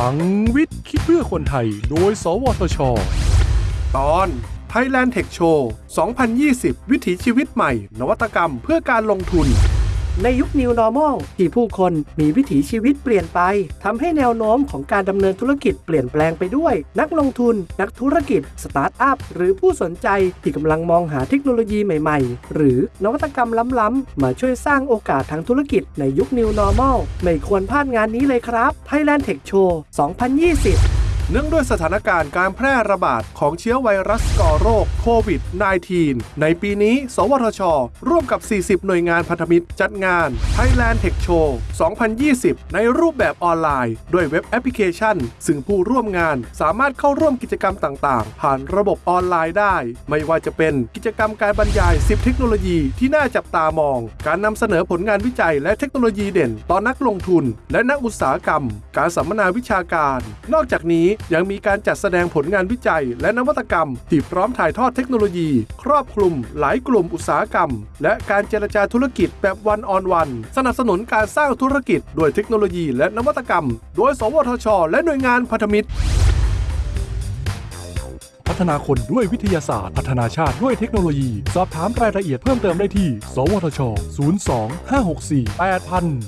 ลังวิทย์ คิดเพื่อคนไทย โดย สวทช ตอน Thailand Tech Show 2020 วิถีชีวิตใหม่ นวัตกรรมเพื่อการลงทุน ในยุค New Normal ที่ผู้คนมีวิถีชีวิตเปลี่ยนไปทำให้แนวโน้มของการดำเนินธุรกิจเปลี่ยนแปลงไปด้วย นักลงทุน นักธุรกิจ สตาร์ทอัพ หรือผู้สนใจที่กำลังมองหาเทคโนโลยีใหม่ๆ หรือนวัตกรรมล้ำๆ มาช่วยสร้างโอกาสทางธุรกิจในยุค New Normal ไม่ควรพลาดงานนี้เลยครับ Thailand Tech Show 2020 เนื่องด้วยสถานการณ์การแพร่ระบาดของเชื้อไวรัสก่อโรคโควิด -19 ในปีนี้ สวทช ร่วมกับ 40 หน่วยงานพันธมิตรจัดงาน Thailand Tech Show 2020 ในรูปแบบออนไลน์ ด้วยเว็บแอปพลิเคชัน ซึ่งผู้ร่วมงานสามารถเข้าร่วมกิจกรรมต่างๆ ผ่านระบบออนไลน์ได้ ไม่ว่าจะเป็นกิจกรรมการบรรยาย 10 เทคโนโลยีที่น่าจับตามอง การนำเสนอผลงานวิจัยและเทคโนโลยีเด่นต่อนักลงทุน และนักอุตสาหกรรม การสัมมนาวิชาการ นอกจากนี้ยังมีการจัดแสดงผลงานวิจัย และนวัตกรรม ที่พร้อมถ่ายทอดเทคโนโลยี ครอบคลุม หลายกลุ่มอุตสาหกรรม และการเจรจาธุรกิจแบบวันออนวัน สนับสนุนการสร้างธุรกิจด้วยเทคโนโลยีและนวัตกรรม โดย สวทช และหน่วยงานพันธมิตรพัฒนาคนด้วยวิทยาศาสตร์ พัฒนาชาติด้วยเทคโนโลยี สอบถามรายละเอียดเพิ่มเติมได้ที่ สวทช 02 564 8000